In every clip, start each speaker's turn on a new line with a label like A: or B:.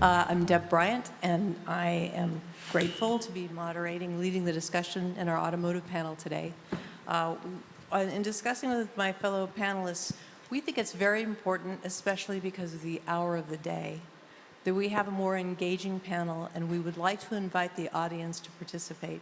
A: Uh, I'm Deb Bryant, and I am grateful to be moderating, leading the discussion in our automotive panel today. Uh, in discussing with my fellow panelists, we think it's very important, especially because of the hour of the day, that we have a more engaging panel, and we would like to invite the audience to participate.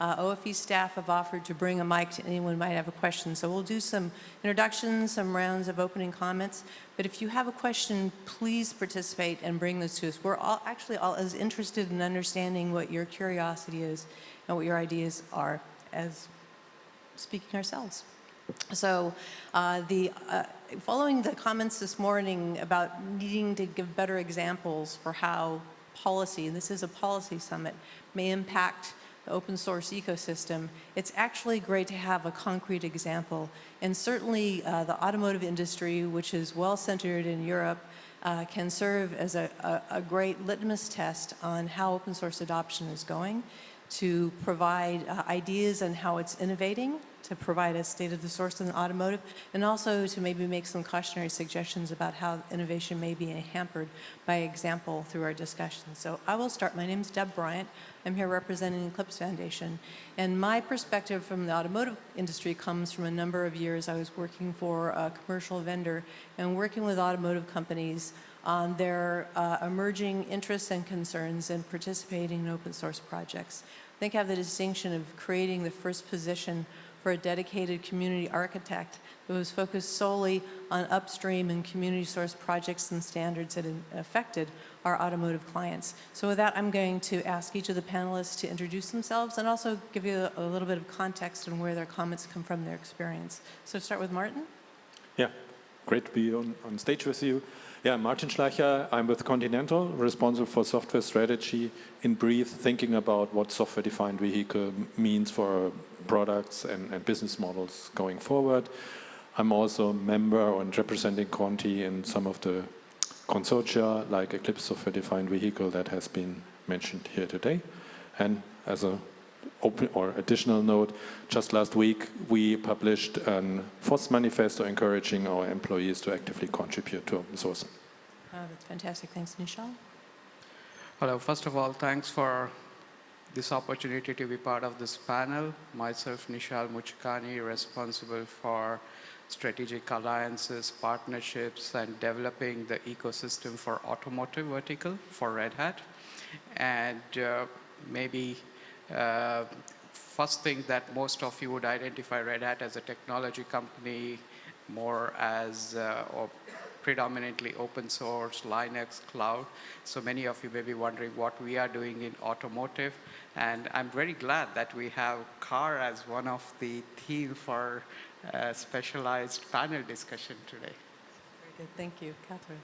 A: Uh, OFE staff have offered to bring a mic to anyone who might have a question. So we'll do some introductions, some rounds of opening comments. But if you have a question, please participate and bring this to us. We're all actually all as interested in understanding what your curiosity is and what your ideas are as speaking ourselves. So uh, the, uh, following the comments this morning about needing to give better examples for how policy, and this is a policy summit, may impact open source ecosystem, it's actually great to have a concrete example. And certainly uh, the automotive industry, which is well centered in Europe, uh, can serve as a, a, a, great litmus test on how open source adoption is going to provide uh, ideas on how it's innovating to provide a state of the source in automotive, and also to maybe make some cautionary suggestions about how innovation may be hampered by example through our discussion. So I will start. My name is Deb Bryant. I'm here representing Eclipse Foundation. And my perspective from the automotive industry comes from a number of years. I was working for a commercial vendor and working with automotive companies on their uh, emerging interests and concerns and participating in open source projects. I think I have the distinction of creating the first position for a dedicated community architect that was focused solely on upstream and community source projects and standards that affected our automotive clients. So with that, I'm going to ask each of the panelists to introduce themselves and also give you a, a little bit of context on where their comments come from, their experience. So start with Martin.
B: Yeah, great to be on, on stage with you. Yeah, Martin Schleicher, I'm with Continental, responsible for software strategy in brief, thinking about what software-defined vehicle means for products and, and, business models going forward. I'm also a member and representing Conti in some of the consortia, like Eclipse Software-Defined Vehicle that has been mentioned here today. And as a open or additional note, just last week we published a FOSS manifesto encouraging our employees to actively contribute to open source.
A: Oh, that's fantastic. Thanks, Nishal.
C: Hello. First of all, thanks for this opportunity to be part of this panel. Myself, Nishal Muchikani, responsible for strategic alliances, partnerships, and developing the ecosystem for automotive vertical for Red Hat. And uh, maybe uh, first thing that most of you would identify Red Hat as a technology company, more as uh, or predominantly open source, Linux, cloud. So many of you may be wondering what we are doing in automotive. And I'm very glad that we have car as one of the theme for uh, specialized panel discussion today.
A: Very good, thank you. Catherine.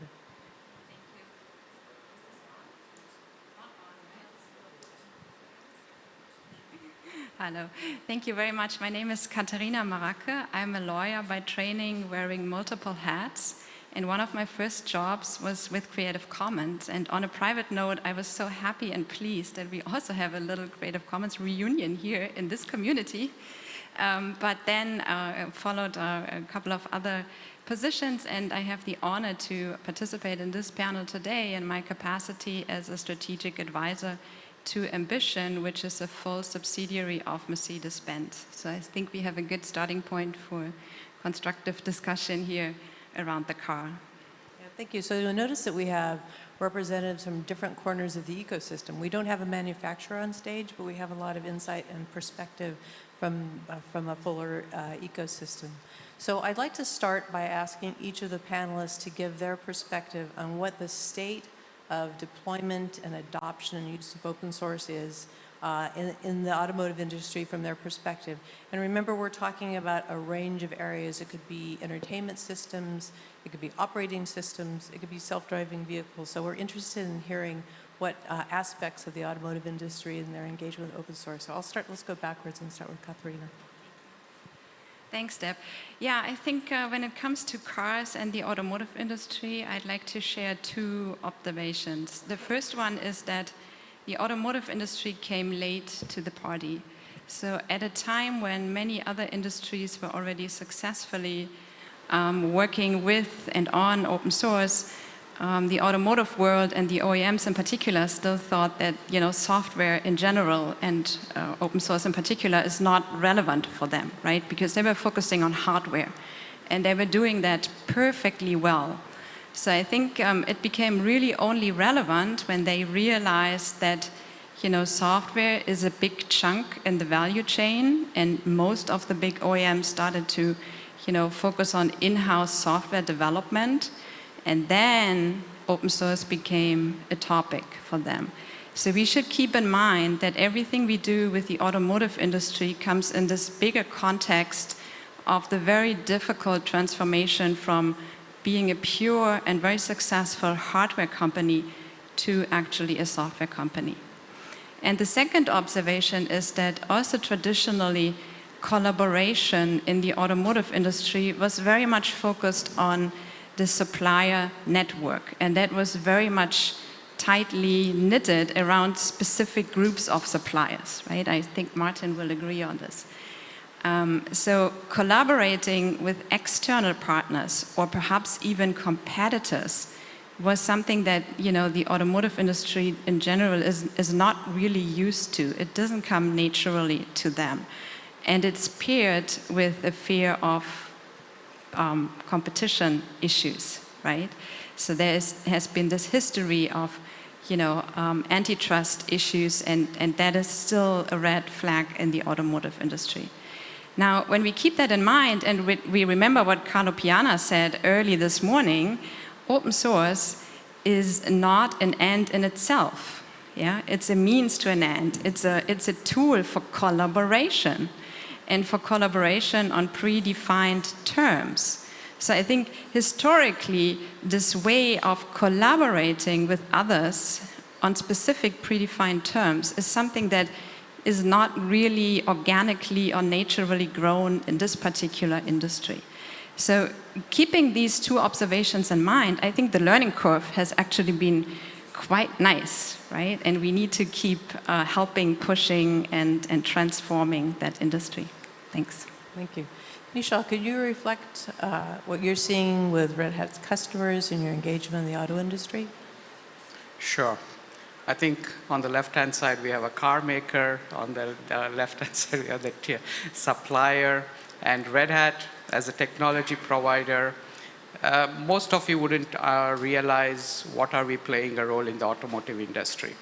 D: Hello. Thank you very much. My name is Katharina Maracke. I'm a lawyer by training wearing multiple hats. And one of my first jobs was with Creative Commons. And on a private note, I was so happy and pleased that we also have a little Creative Commons reunion here in this community. Um, but then uh, followed uh, a couple of other positions and I have the honor to participate in this panel today in my capacity as a strategic advisor to MBition, which is a full subsidiary of Mercedes-Benz. So I think we have a good starting point for constructive discussion here around the car.
A: Yeah, thank you. So you'll notice that we have representatives from different corners of the ecosystem. We don't have a manufacturer on stage, but we have a lot of insight and perspective from, uh, from a fuller uh, ecosystem. So I'd like to start by asking each of the panelists to give their perspective on what the state of deployment and adoption and use of open source is uh, in, in, the automotive industry from their perspective. And remember, we're talking about a range of areas. It could be entertainment systems, it could be operating systems, it could be self-driving vehicles. So we're interested in hearing what uh, aspects of the automotive industry and their engagement with open source. So I'll start, let's go backwards and start with Katharina.
D: Thanks, Deb. Yeah, I think uh, when it comes to cars and the automotive industry, I'd like to share two observations. The first one is that the automotive industry came late to the party. So at a time when many other industries were already successfully um, working with and on open source, um, the automotive world and the OEMs in particular still thought that you know software in general and uh, open source in particular is not relevant for them, right? Because they were focusing on hardware, and they were doing that perfectly well. So I think um, it became really only relevant when they realized that you know software is a big chunk in the value chain, and most of the big OEMs started to you know focus on in-house software development and then open source became a topic for them. So we should keep in mind that everything we do with the automotive industry comes in this bigger context of the very difficult transformation from being a pure and very successful hardware company to actually a software company. And the second observation is that also traditionally collaboration in the automotive industry was very much focused on the supplier network. And that was very much tightly knitted around specific groups of suppliers, right? I think Martin will agree on this. Um, so collaborating with external partners or perhaps even competitors was something that you know the automotive industry in general is, is not really used to. It doesn't come naturally to them. And it's paired with a fear of um, competition issues, right? So there has been this history of, you know, um, antitrust issues, and, and that is still a red flag in the automotive industry. Now, when we keep that in mind, and we, we remember what Carlo Piana said early this morning, open source is not an end in itself. Yeah, it's a means to an end. It's a, it's a tool for collaboration and for collaboration on predefined terms. So I think historically, this way of collaborating with others on specific predefined terms is something that is not really organically or naturally grown in this particular industry. So keeping these two observations in mind, I think the learning curve has actually been quite nice, right? And we need to keep uh, helping, pushing, and, and transforming that industry. Thanks.
A: Thank you. Nishal, could you reflect uh, what you're seeing with Red Hat's customers and your engagement in the auto industry?
C: Sure. I think on the left-hand side, we have a car maker. On the uh, left-hand side, we have the tier supplier. And Red Hat, as a technology provider, uh, most of you wouldn't uh, realize what are we playing a role in the automotive industry.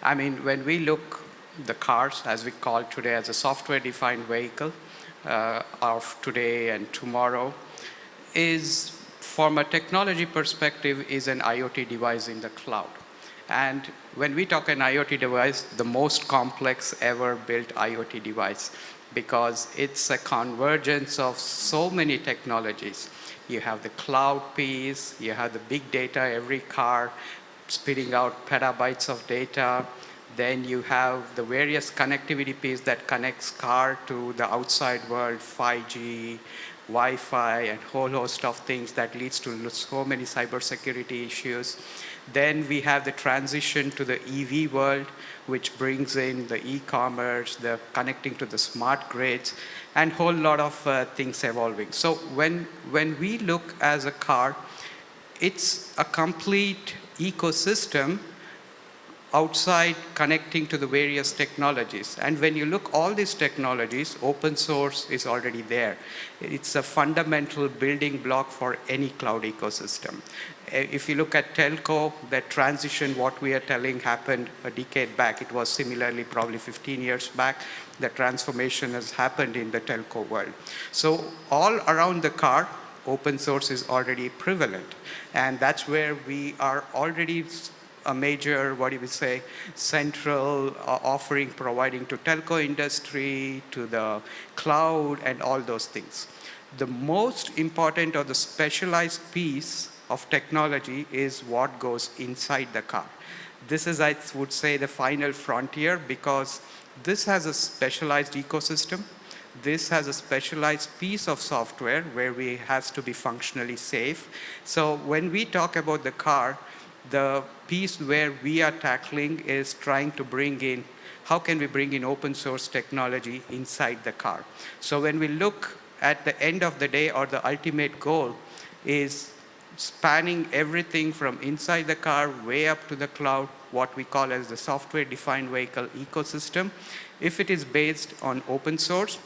C: I mean, when we look the cars, as we call today, as a software-defined vehicle, uh, of today and tomorrow is from a technology perspective is an IoT device in the cloud. And when we talk an IoT device, the most complex ever built IoT device because it's a convergence of so many technologies. You have the cloud piece, you have the big data, every car spitting out petabytes of data, then you have the various connectivity piece that connects car to the outside world, 5G, Wi-Fi, and whole host of things that leads to so many cybersecurity issues. Then we have the transition to the EV world, which brings in the e-commerce, the connecting to the smart grids, and whole lot of uh, things evolving. So when, when we look as a car, it's a complete ecosystem outside connecting to the various technologies. And when you look all these technologies, open source is already there. It's a fundamental building block for any cloud ecosystem. Eh, if you look at telco, that transition, what we are telling happened a decade back. It was similarly probably 15 years back. The transformation has happened in the telco world. So all around the car, open source is already prevalent. And that's where we are already a major, what do we say, central uh, offering providing to telco industry, to the cloud, and all those things. The most important or the specialized piece of technology is what goes inside the car. This is, I would say, the final frontier because this has a specialized ecosystem. This has a specialized piece of software where we has to be functionally safe. So when we talk about the car, the piece where we are tackling is trying to bring in, how can we bring in open source technology inside the car? So when we look at the end of the day or the ultimate goal is spanning everything from inside the car way up to the cloud, what we call as the software-defined vehicle ecosystem. If it is based on open source,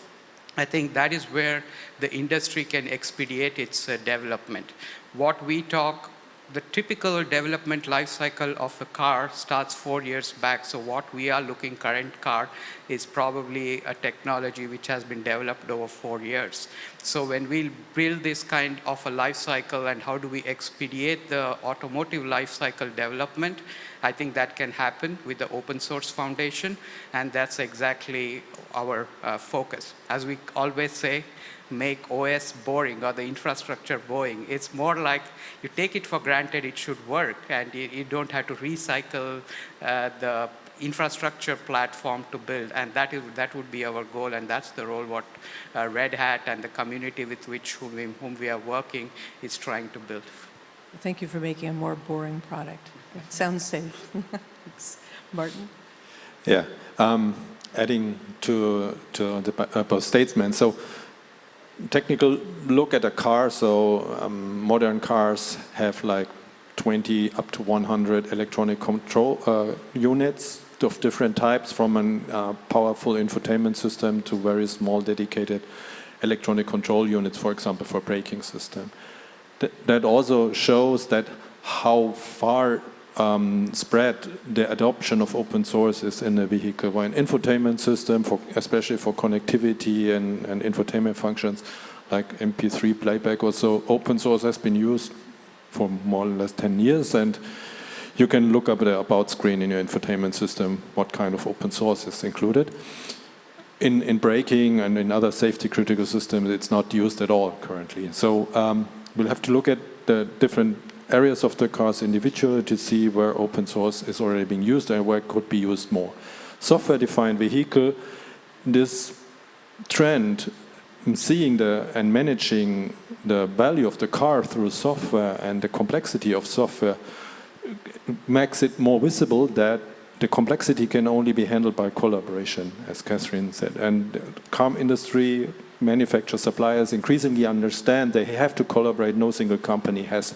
C: I think that is where the industry can expedite its uh, development. What we talk, the typical development life cycle of a car starts four years back. So what we are looking current car is probably a technology which has been developed over four years. So when we build this kind of a life cycle and how do we expedite the automotive life cycle development, I think that can happen with the open source foundation, and that's exactly our uh, focus. As we always say, make OS boring or the infrastructure boring. It's more like you take it for granted it should work, and you, you don't have to recycle uh, the infrastructure platform to build, and that is that would be our goal, and that's the role what uh, Red Hat and the community with which whom we, whom we are working is trying to build.
A: Thank you for making a more boring product. Sounds safe. Thanks. Martin?
B: Yeah, um, adding to, to the uh, both statements. So technical look at a car, so um, modern cars have like 20 up to 100 electronic control uh, units of different types from a uh, powerful infotainment system to very small dedicated electronic control units, for example, for braking system. Th that also shows that how far um, spread the adoption of open source is in the vehicle. Where an infotainment system, for, especially for connectivity and, and infotainment functions like MP3 playback or so, open source has been used for more or less 10 years and you can look up the about screen in your infotainment system what kind of open source is included. In, in braking and in other safety critical systems it's not used at all currently. So um, we'll have to look at the different areas of the cars individually to see where open source is already being used and where it could be used more. Software-defined vehicle, this trend in seeing the and managing the value of the car through software and the complexity of software makes it more visible that the complexity can only be handled by collaboration, as Catherine said. And car industry, manufacturers, suppliers increasingly understand they have to collaborate. No single company has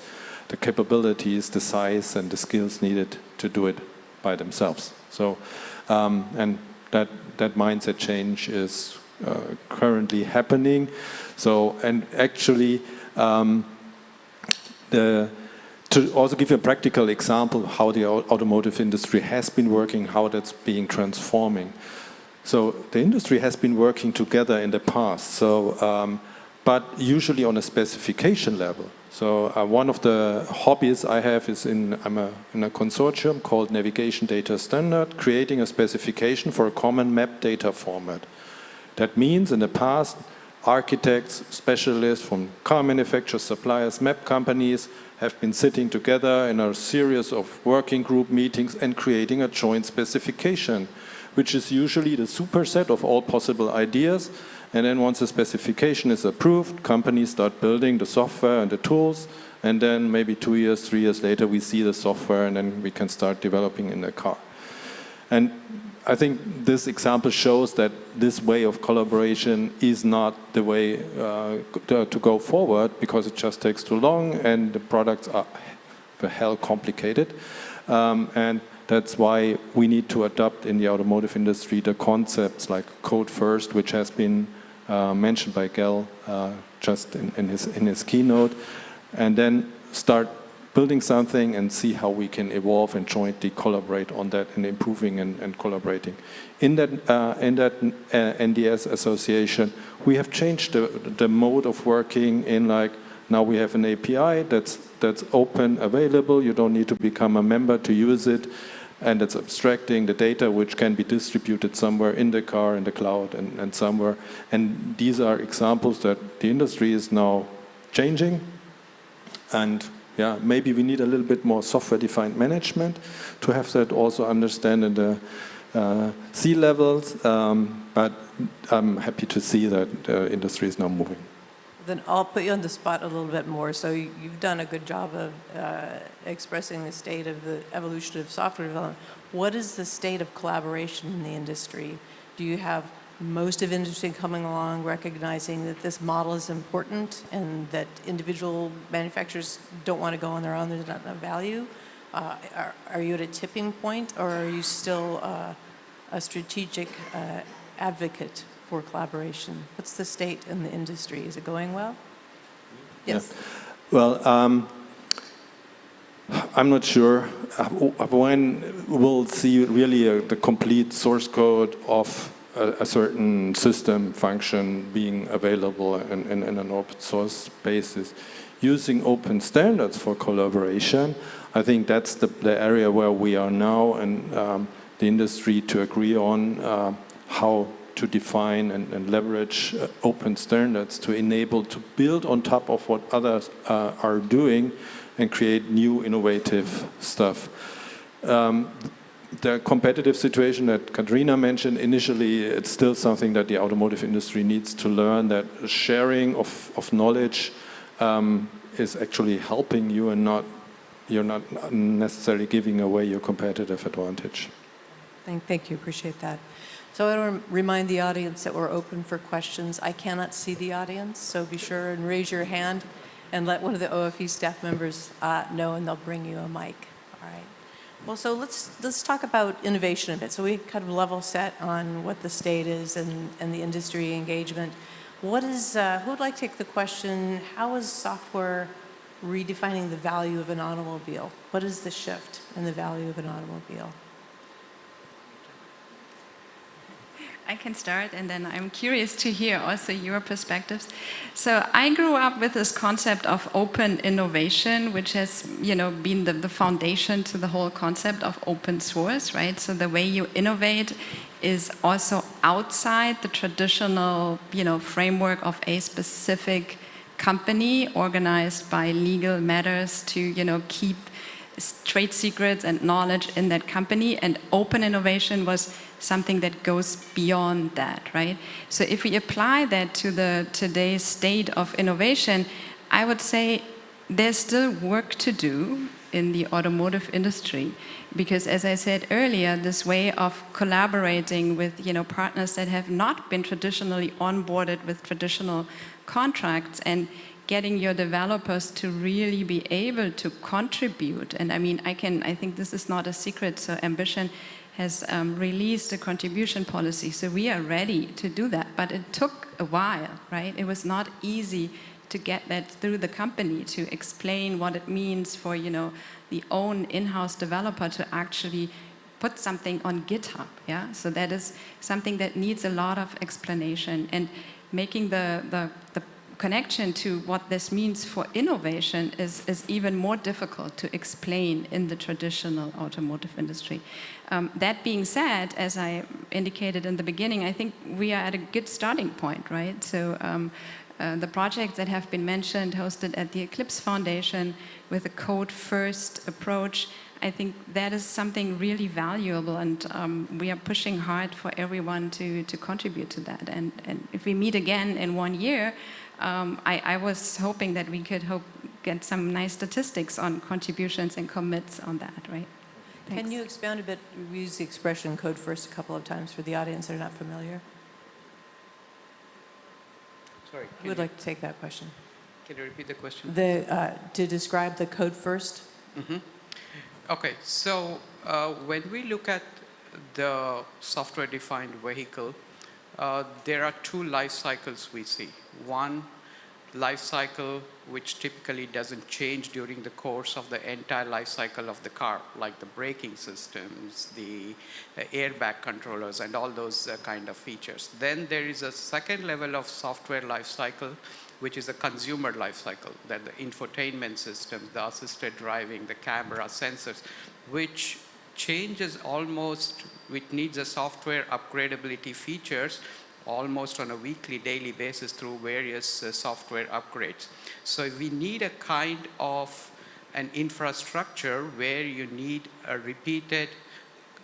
B: the capabilities, the size, and the skills needed to do it by themselves. So, um, and that that mindset change is uh, currently happening. So, and actually, um, the to also give you a practical example how the automotive industry has been working, how that's being transforming. So the industry has been working together in the past, so, um, but usually on a specification level. So uh, one of the hobbies I have is in, I'm a, in a consortium called Navigation Data Standard, creating a specification for a common map data format. That means in the past, architects, specialists from car manufacturers, suppliers, map companies have been sitting together in a series of working group meetings and creating a joint specification, which is usually the superset of all possible ideas. And then once the specification is approved, companies start building the software and the tools, and then maybe two years, three years later, we see the software and then we can start developing in the car. And I think this example shows that this way of collaboration is not the way uh, to, go forward because it just takes too long and the products are the hell complicated. Um, and that's why we need to adopt in the automotive industry the concepts like code first, which has been uh, mentioned by Gael uh, just in, in, his, in his keynote, and then start building something and see how we can evolve and jointly collaborate on that and improving and, and collaborating. In that, uh, in that uh, NDS association, we have changed the, the mode of working in like, now we have an API that's, that's open, available, you don't need to become a member to use it, and it's abstracting the data which can be distributed somewhere in the car, in the cloud, and, and somewhere. And these are examples that the industry is now changing, and yeah, maybe we need a little bit more software-defined management to have that also understand in the uh, C levels, um, but I'm happy to see that the industry is now moving.
A: Then I'll put you on the spot a little bit more. So you've done a good job of uh, expressing the state of the evolution of software development. What is the state of collaboration in the industry? Do you have most of industry coming along, recognizing that this model is important and that individual manufacturers don't want to go on their own, there's not enough value. Uh, Are are you at a tipping point, or are you still uh, a strategic uh, advocate for collaboration? What's the state in the industry? Is it going well? Yes?
B: Well, um, I'm not sure uh, when we'll see really uh the complete source code of a, a certain system function being available in, in, in an open source basis. Using open standards for collaboration, I think that's the, the area where we are now and um, the industry to agree on uh, how to define and, and leverage uh, open standards to enable to build on top of what others uh, are doing and create new innovative stuff. Um, the competitive situation that Katrina mentioned initially, it's still something that the automotive industry needs to learn that sharing of, of knowledge um, is actually helping you and not you're not necessarily giving away your competitive advantage.
A: Thank, thank you, appreciate that. So I want to remind the audience that we're open for questions. I cannot see the audience, so be sure and raise your hand and let one of the OFE staff members uh, know, and they'll bring you a mic. All right. Well, so let's let's talk about innovation a bit. So we kind of level set on what the state is and, and the industry engagement. What is, uh, who would like to take the question, how is software redefining the value of an automobile? What is the shift in the value of an automobile?
D: I can start, and then I'm curious to hear also your perspectives. So I grew up with this concept of open innovation, which has, you know, been the, the foundation to the whole concept of open source, right? So the way you innovate is also outside the traditional, you know, framework of a specific company organized by legal matters to, you know, keep trade secrets and knowledge in that company. And open innovation was something that goes beyond that, right? So if we apply that to the today's state of innovation, I would say there's still work to do in the automotive industry because as I said earlier this way of collaborating with you know partners that have not been traditionally onboarded with traditional contracts and getting your developers to really be able to contribute and I mean I can I think this is not a secret so MBition has um, released a contribution policy. So we are ready to do that, but it took a while, right? It was not easy to get that through the company to explain what it means for, you know, the own in-house developer to actually put something on GitHub, yeah? So that is something that needs a lot of explanation and making the, the, the connection to what this means for innovation is, is even more difficult to explain in the traditional automotive industry. Um, that being said, as I indicated in the beginning, I think we are at a good starting point, right? So um, uh, the projects that have been mentioned, hosted at the Eclipse Foundation with a code-first approach, I think that is something really valuable and um, we are pushing hard for everyone to, to contribute to that. And, and if we meet again in one year, um, I, I, was hoping that we could hope, get some nice statistics on contributions and commits on that, right? Thanks.
A: Can you expound a bit? We use the expression code first a couple of times for the audience that are not familiar.
C: Sorry.
A: Who would like to take that question?
C: Can you repeat the question?
A: The, uh, to describe the code first?
C: Mm -hmm. Okay, so uh, when we look at the software-defined vehicle, uh, there are two life cycles we see. One, life cycle which typically doesn't change during the course of the entire life cycle of the car, like the braking systems, the uh, airbag controllers, and all those uh, kind of features. Then there is a second level of software life cycle, which is a consumer life cycle, that the infotainment system, the assisted driving, the camera, sensors, which changes almost, which needs a software upgradability features almost on a weekly, daily basis through various uh, software upgrades. So we need a kind of an infrastructure where you need a repeated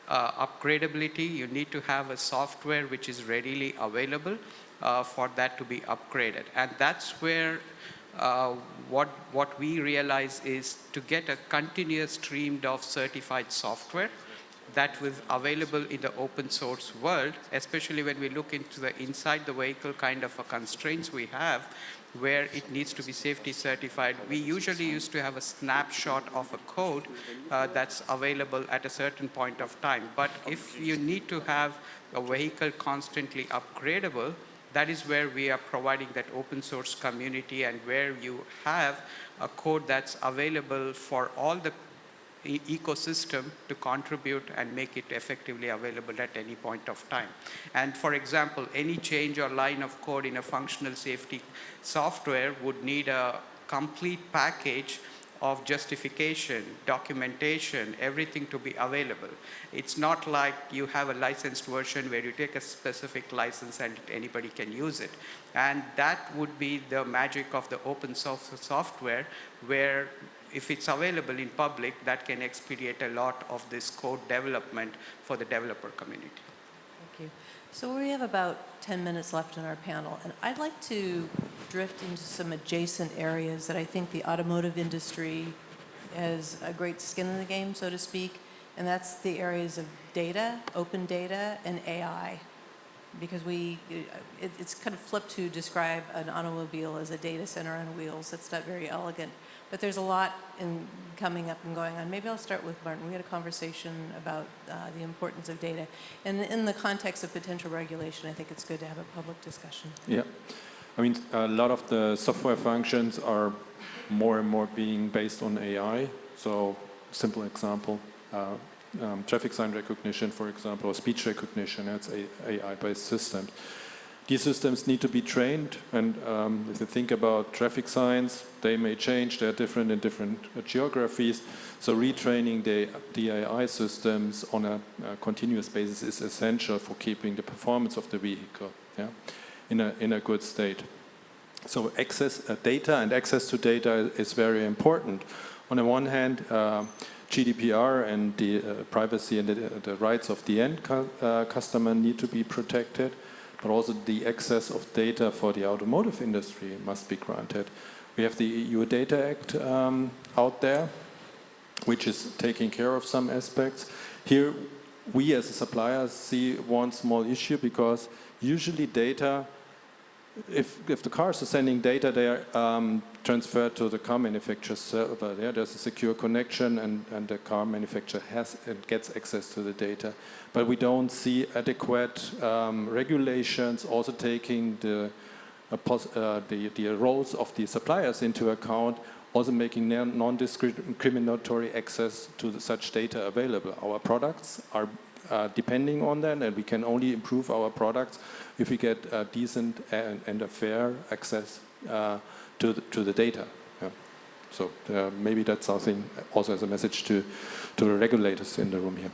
C: uh, upgradability. You need to have a software which is readily available uh, for that to be upgraded. And that's where uh, what, what we realize is to get a continuous stream of certified software that was available in the open source world, especially when we look into the inside the vehicle kind of a constraints we have, where it needs to be safety certified. We usually used to have a snapshot of a code uh, that's available at a certain point of time. But if you need to have a vehicle constantly upgradable, that is where we are providing that open source community and where you have a code that's available for all the e ecosystem to contribute and make it effectively available at any point of time. And for example, any change or line of code in a functional safety software would need a complete package of justification, documentation, everything to be available. It's not like you have a licensed version where you take a specific license and anybody can use it. And that would be the magic of the open source software where if it's available in public, that can expedite a lot of this code development for the developer community.
A: So we have about 10 minutes left in our panel, and I'd like to drift into some adjacent areas that I think the automotive industry has a great skin in the game, so to speak, and that's the areas of data, open data, and AI. Because we, it, it's kind of flipped to describe an automobile as a data center on wheels. That's not very elegant. But there's a lot in coming up and going on. Maybe I'll start with Martin. We had a conversation about uh, the importance of data. And in the context of potential regulation, I think it's good to have a public discussion.
B: Yeah. I mean, a lot of the software functions are more and more being based on AI. So, simple example, uh, um, traffic sign recognition, for example, or speech recognition, that's AI-based systems. These systems need to be trained, and um, if you think about traffic signs, they may change, they're different in different uh, geographies, so retraining the, AI systems on a, a, continuous basis is essential for keeping the performance of the vehicle yeah, in, a, in a good state. So access uh, data and access to data is very important. On the one hand, uh, GDPR and the uh, privacy and the, the, rights of the end uh, customer need to be protected but also the access of data for the automotive industry must be granted. We have the EU Data Act um, out there, which is taking care of some aspects. Here, we as a supplier see one small issue because usually data if, if the cars are sending data, they are um, transferred to the car manufacturer's server. Yeah, there's a secure connection and, and the car manufacturer has and gets access to the data. But we don't see adequate um, regulations also taking the, uh, uh, the, the roles of the suppliers into account, also making non-discriminatory access to the, such data available. Our products are uh, depending on that and we can only improve our products if we get a decent and, and a fair access uh, to, the, to the data. Yeah. So uh, maybe that's something also as a message to, to the regulators in the room here.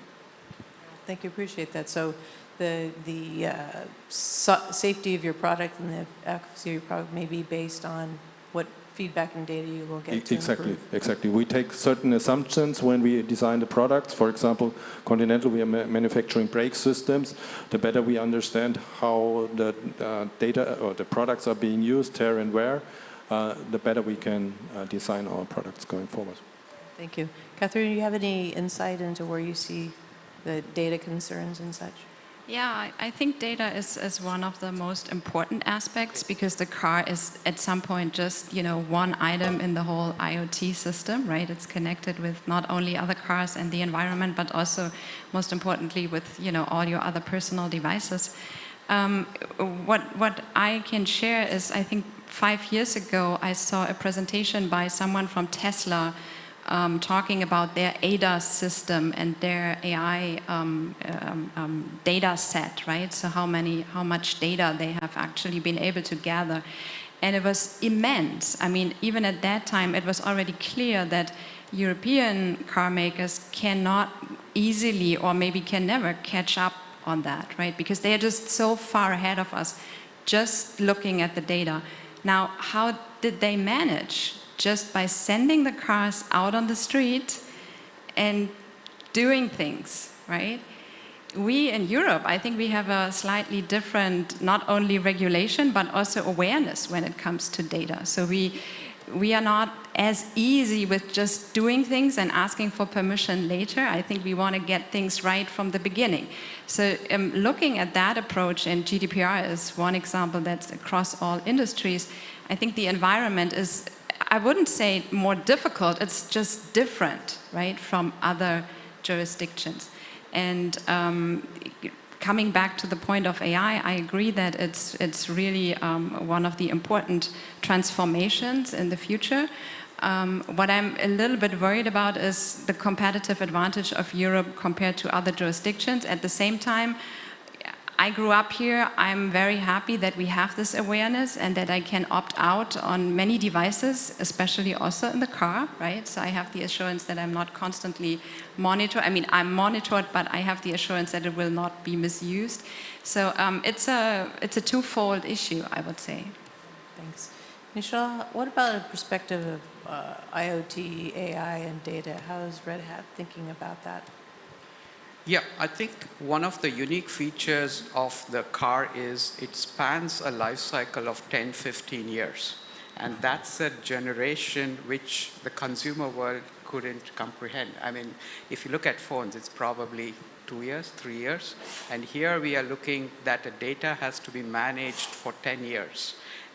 A: Thank you, appreciate that. So the, the uh, so safety of your product and the efficacy of your product may be based on what feedback and data you will get
B: Exactly, exactly. We take certain assumptions when we design the products. For example, Continental, we are manufacturing brake systems. The better we understand how the uh, data or the products are being used, tear and wear, uh, the better we can uh, design our products going forward.
A: Thank you. Catherine, do you have any insight into where you see the data concerns and such?
D: Yeah, I think data is, is one of the most important aspects because the car is at some point just, you know, one item in the whole IoT system, right? It's connected with not only other cars and the environment, but also, most importantly, with, you know, all your other personal devices. Um, what, what I can share is, I think five years ago, I saw a presentation by someone from Tesla um, talking about their ADAS system and their AI um, um, um, data set, right? So how many, how much data they have actually been able to gather. And it was immense. I mean, even at that time, it was already clear that European car makers cannot easily or maybe can never catch up on that, right? Because they are just so far ahead of us, just looking at the data. Now, how did they manage just by sending the cars out on the street and doing things, right? We in Europe, I think we have a slightly different, not only regulation, but also awareness when it comes to data. So we, we are not as easy with just doing things and asking for permission later. I think we want to get things right from the beginning. So um, looking at that approach, and GDPR is one example that's across all industries, I think the environment is, I wouldn't say more difficult, it's just different, right, from other jurisdictions. And um, coming back to the point of AI, I agree that it's, it's really um, one of the important transformations in the future. Um, what I'm a little bit worried about is the competitive advantage of Europe compared to other jurisdictions. At the same time, I grew up here. I'm very happy that we have this awareness and that I can opt out on many devices, especially also in the car, right? So I have the assurance that I'm not constantly monitored. I mean, I'm monitored, but I have the assurance that it will not be misused. So um, it's, a, it's a twofold issue, I would say.
A: Thanks. Michelle, what about a perspective of uh, IoT, AI, and data? How is Red Hat thinking about that?
C: Yeah, I think one of the unique features of the car is it spans a life cycle of 10, 15 years. And that's a generation which the consumer world couldn't comprehend. I mean, if you look at phones, it's probably two years, three years. And here we are looking that the data has to be managed for 10 years.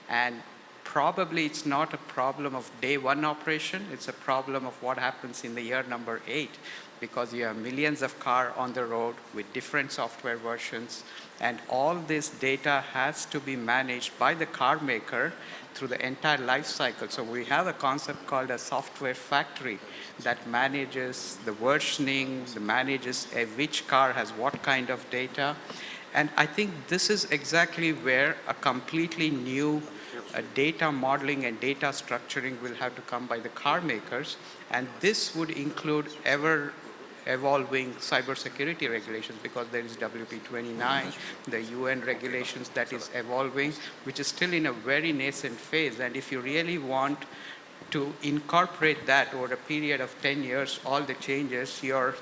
C: And probably it's not a problem of day one operation, it's a problem of what happens in the year number eight because you have millions of cars on the road with different software versions and all this data has to be managed by the car maker through the entire life cycle. So we have a concept called a software factory that manages the versioning, the manages which car has what kind of data. And I think this is exactly where a completely new data modeling and data structuring will have to come by the car makers. And this would include ever evolving cybersecurity regulations because there is WP29, the UN regulations that is evolving, which is still in a very nascent phase. And if you really want to incorporate that over a period of 10 years, all the changes, your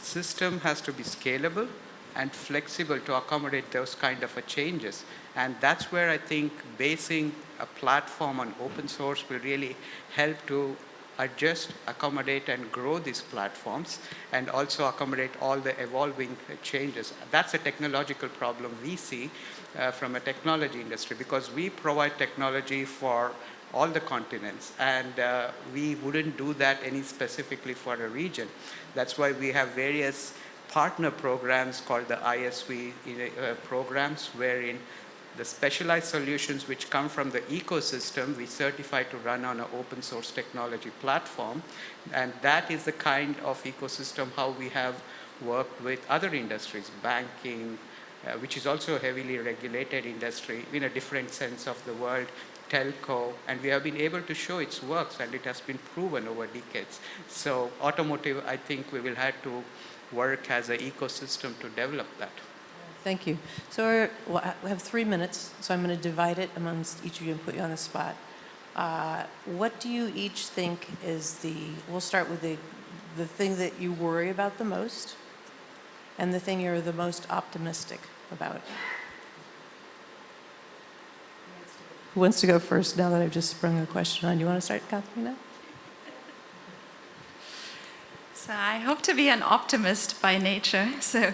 C: system has to be scalable and flexible to accommodate those kind of changes. And that's where I think basing a platform on open source will really help to adjust, accommodate, and grow these platforms, and also accommodate all the evolving changes. That's a technological problem we see uh, from a technology industry because we provide technology for all the continents, and uh, we wouldn't do that any specifically for a region. That's why we have various partner programs called the ISV uh, programs, wherein the specialized solutions which come from the ecosystem we certify to run on an open source technology platform. And that is the kind of ecosystem how we have worked with other industries, banking, uh, which is also a heavily regulated industry in a different sense of the word, telco, and we have been able to show its works and it has been proven over decades. So automotive, I think we will have to work as an ecosystem to develop that.
A: Thank you. So well, we have three minutes, so I'm going to divide it amongst each of you and put you on the spot. Uh, what do you each think is the, we'll start with the, the thing that you worry about the most and the thing you're the most optimistic about? Who wants to go first now that I've just sprung a question on you? Want to start, Katharina?
D: So I hope to be an optimist by nature. So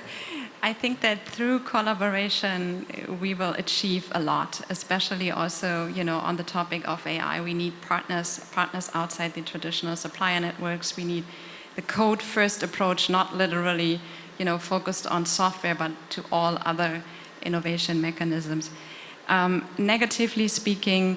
D: I think that through collaboration, we will achieve a lot, especially also, you know, on the topic of AI. We need partners, partners outside the traditional supplier networks. We need the code-first approach, not literally, you know, focused on software, but to all other innovation mechanisms. Um, negatively speaking,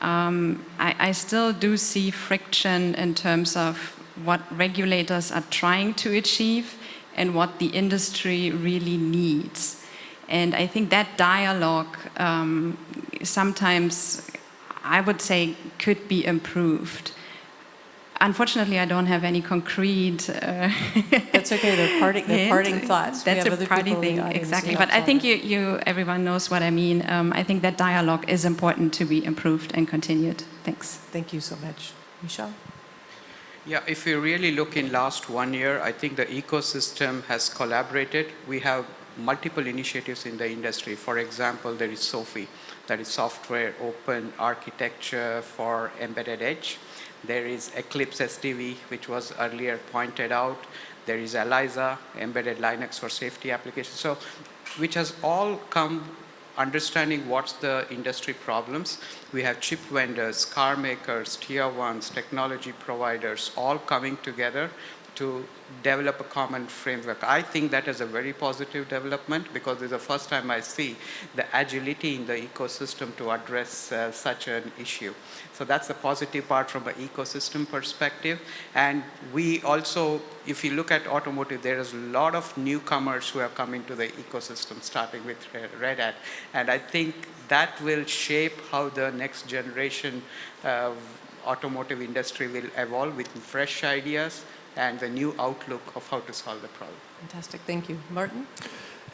D: um, I, I still do see friction in terms of what regulators are trying to achieve and what the industry really needs. And I think that dialogue um, sometimes, I would say, could be improved. Unfortunately, I don't have any concrete. Uh,
A: That's okay. They're parting, they're parting thoughts.
D: That's a party thing, exactly. But I think you, you, everyone knows what I mean. Um, I think that dialogue is important to be improved and continued. Thanks.
A: Thank you so much, Michelle.
C: Yeah, if you really look in last one year, I think the ecosystem has collaborated. We have multiple initiatives in the industry. For example, there is SOAFEE, that is Software Open Architecture for Embedded Edge. There is Eclipse SDV, which was earlier pointed out. There is ELISA, Embedded Linux for Safety Applications. So, which has all come understanding what's the industry problems. We have chip vendors, car makers, tier ones, technology providers, all coming together to develop a common framework. I think that is a very positive development because it's the first time I see the agility in the ecosystem to address uh, such an issue. So that's the positive part from an ecosystem perspective. And we also, if you look at automotive, there is a lot of newcomers who have come into the ecosystem, starting with Red Hat. And I think that will shape how the next generation of automotive industry will evolve with fresh ideas and the new outlook of how to solve the problem.
A: Fantastic, thank you. Martin?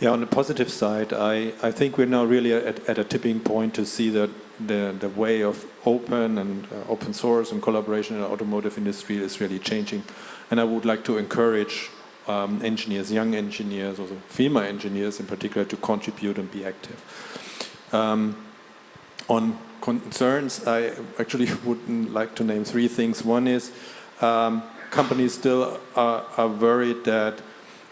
B: Yeah, on the positive side, I, I think we're now really at, at a tipping point to see that the, the way of open and uh, open source and collaboration in the automotive industry is really changing. And I would like to encourage um, engineers, young engineers, also female engineers in particular, to contribute and be active. Um, on concerns, I actually would like to name three things. One is um, companies still are, are worried that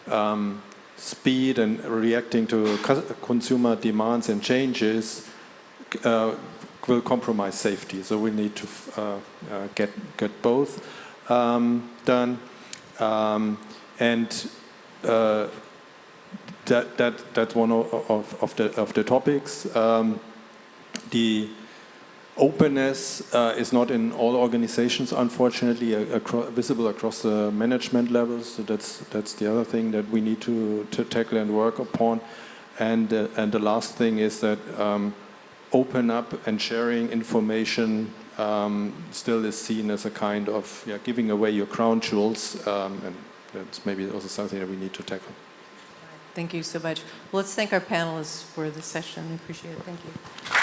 B: um, speed and reacting to consumer demands and changes uh, will compromise safety. So we need to uh, uh, get get both um, done, um, and uh, that that that's one of, of, of the of the topics. Um, the openness uh, is not in all organizations, unfortunately, visible across the management levels. So that's that's the other thing that we need to, to tackle and work upon. And uh, and the last thing is that um, open up and sharing information um, still is seen as a kind of yeah, giving away your crown jewels, um, and that's maybe also something that we need to tackle.
A: Thank you so much. Well, let's thank our panelists for the session. We appreciate it. Thank you.